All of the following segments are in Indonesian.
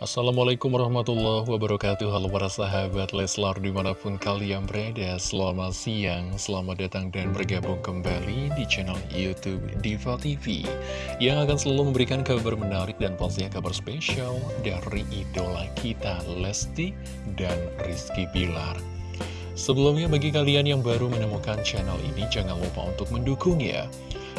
Assalamualaikum warahmatullahi wabarakatuh. Halo para sahabat Leslar di mana pun kalian berada Selamat siang, selamat datang dan bergabung kembali di channel Youtube Diva TV Yang akan selalu memberikan kabar menarik dan pastinya kabar spesial Dari idola kita Lesti dan Rizky Bilar. Sebelumnya bagi kalian yang baru menemukan channel ini Jangan lupa untuk mendukung ya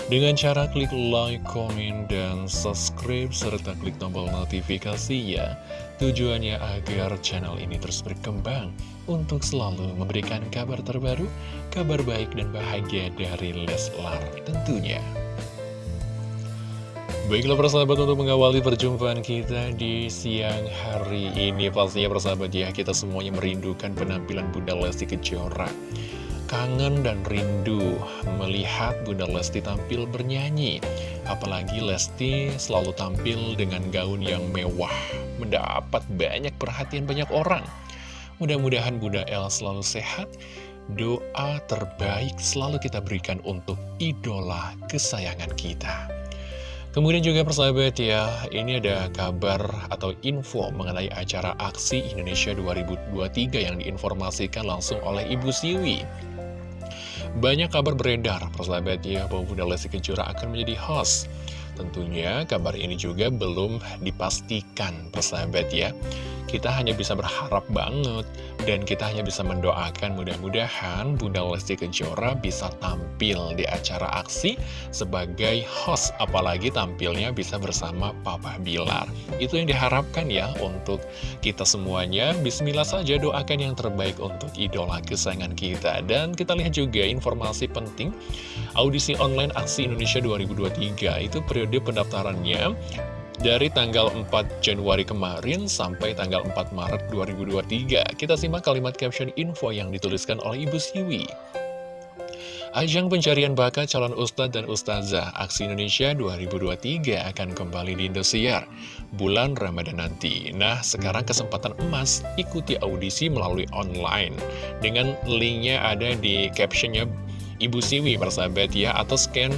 dengan cara klik like, komen, dan subscribe, serta klik tombol notifikasi ya. Tujuannya agar channel ini terus berkembang untuk selalu memberikan kabar terbaru, kabar baik dan bahagia dari Leslar tentunya. Baiklah persahabat untuk mengawali perjumpaan kita di siang hari ini Pastinya persahabat ya kita semuanya merindukan penampilan Bunda Lesti Kejora kangen dan rindu melihat Bunda Lesti tampil bernyanyi. Apalagi Lesti selalu tampil dengan gaun yang mewah, mendapat banyak perhatian banyak orang. Mudah-mudahan Bunda El selalu sehat, doa terbaik selalu kita berikan untuk idola kesayangan kita. Kemudian juga persahabat ya, ini ada kabar atau info mengenai acara Aksi Indonesia 2023 yang diinformasikan langsung oleh Ibu Siwi. Banyak kabar beredar, persahabat ya, bahwa Bunda Lesti Kejora akan menjadi host. Tentunya kabar ini juga belum dipastikan, persahabat ya. Kita hanya bisa berharap banget dan kita hanya bisa mendoakan mudah-mudahan Bunda Lesti Kejora bisa tampil di acara aksi sebagai host apalagi tampilnya bisa bersama Papa Bilar. Itu yang diharapkan ya untuk kita semuanya. Bismillah saja doakan yang terbaik untuk idola kesayangan kita. Dan kita lihat juga informasi penting audisi online aksi Indonesia 2023 itu periode pendaftarannya dari tanggal 4 Januari kemarin sampai tanggal 4 Maret 2023. Kita simak kalimat caption info yang dituliskan oleh Ibu Siwi. Ajang pencarian bakat calon ustadz dan ustazah Aksi Indonesia 2023 akan kembali di Indosiar bulan Ramadan nanti. Nah, sekarang kesempatan emas ikuti audisi melalui online. Dengan linknya ada di captionnya Ibu Siwi, persahabat ya, atau scan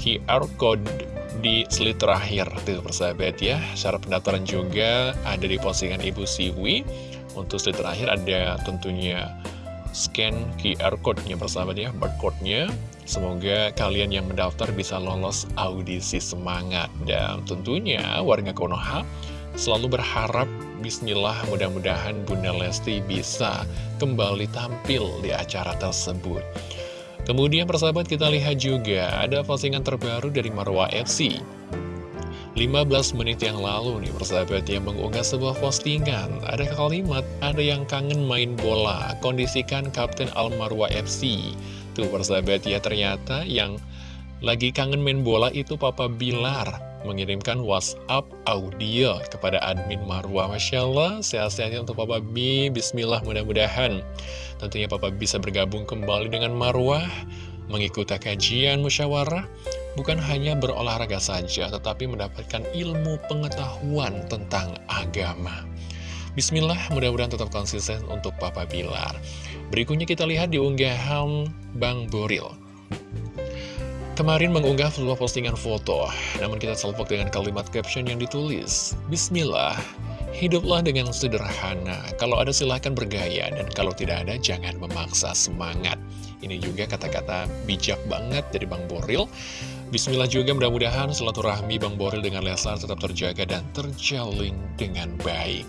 QR Code di slide terakhir Tuh persahabat ya. Syarat pendaftaran juga ada di postingan Ibu Siwi. Untuk slide terakhir ada tentunya scan QR code-nya persahabat ya Barcode-nya. Semoga kalian yang mendaftar bisa lolos audisi semangat. Dan tentunya warga Konoha selalu berharap Bismillah mudah-mudahan Bunda Lesti bisa kembali tampil di acara tersebut Kemudian persahabat kita lihat juga ada postingan terbaru dari Marwa FC 15 menit yang lalu nih persahabat yang mengunggah sebuah postingan. Ada kalimat, ada yang kangen main bola Kondisikan Kapten Al Marwa FC Tuh persahabat ya ternyata yang lagi kangen main bola itu Papa Bilar Mengirimkan WhatsApp audio kepada admin Marwa Masya Allah, sehat-sehatnya untuk Papa B Bismillah mudah-mudahan Tentunya Papa bisa bergabung kembali dengan Marwah, mengikuti kajian musyawarah, bukan hanya berolahraga saja, tetapi mendapatkan ilmu pengetahuan tentang agama. Bismillah, mudah-mudahan tetap konsisten untuk Papa Bilar. Berikutnya kita lihat di unggahan Bang Boril. Kemarin mengunggah sebuah postingan foto, namun kita salvok dengan kalimat caption yang ditulis, Bismillah, Hiduplah dengan sederhana, kalau ada silahkan bergaya, dan kalau tidak ada jangan memaksa semangat. Ini juga kata-kata bijak banget dari Bang Boril. Bismillah juga mudah-mudahan silaturahmi Bang Boril dengan Leslar tetap terjaga dan terjalin dengan baik.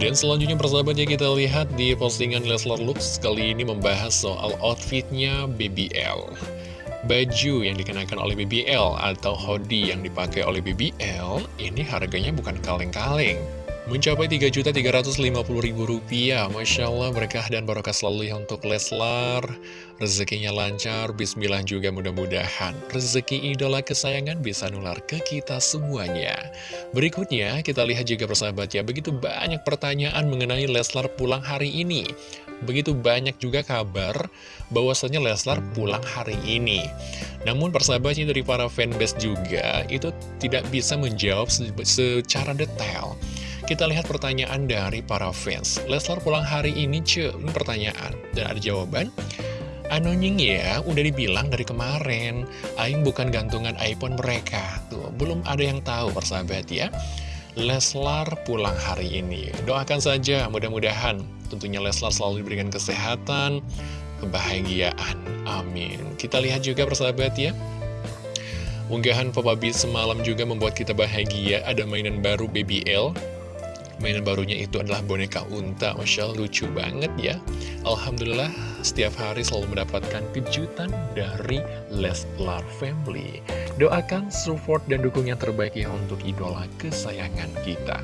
Dan selanjutnya persahabatnya kita lihat di postingan Leslar Lux kali ini membahas soal outfitnya BBL. Baju yang dikenakan oleh BBL atau hoodie yang dipakai oleh BBL ini harganya bukan kaleng-kaleng. Mencapai Rp3.350.000 Masya Allah berkah dan barokah selalu ya untuk Leslar. Rezekinya lancar, bismillah juga mudah-mudahan. Rezeki idola kesayangan bisa nular ke kita semuanya. Berikutnya kita lihat juga persahabat ya Begitu banyak pertanyaan mengenai Leslar pulang hari ini. Begitu banyak juga kabar bahwasannya Leslar pulang hari ini. Namun persahabatnya dari para fanbase juga itu tidak bisa menjawab secara detail. Kita lihat pertanyaan dari para fans. Leslar pulang hari ini, ce, pertanyaan. Dan ada jawaban. Anonying ya, udah dibilang dari kemarin, Aing bukan gantungan iPhone mereka. Tuh, belum ada yang tahu persahabat ya. Leslar pulang hari ini. Doakan saja, mudah-mudahan tentunya Leslar selalu diberikan kesehatan, kebahagiaan. Amin. Kita lihat juga persahabat ya. Unggahan Papa B semalam juga membuat kita bahagia. Ada mainan baru BBL Mainan barunya itu adalah boneka unta Masya Allah lucu banget ya Alhamdulillah setiap hari selalu mendapatkan kejutan dari Leslar Family Doakan support dan dukung yang terbaik ya untuk idola kesayangan kita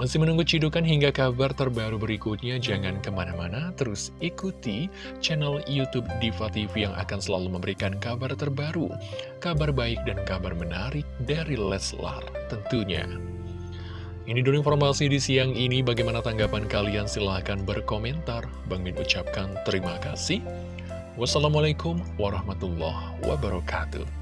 masih menunggu cidukan hingga kabar terbaru berikutnya? Jangan ke mana-mana, terus ikuti channel Youtube Diva TV yang akan selalu memberikan kabar terbaru, kabar baik dan kabar menarik dari Leslar tentunya. Ini dulu informasi di siang ini, bagaimana tanggapan kalian? Silahkan berkomentar. Bang Min ucapkan terima kasih. Wassalamualaikum warahmatullahi wabarakatuh.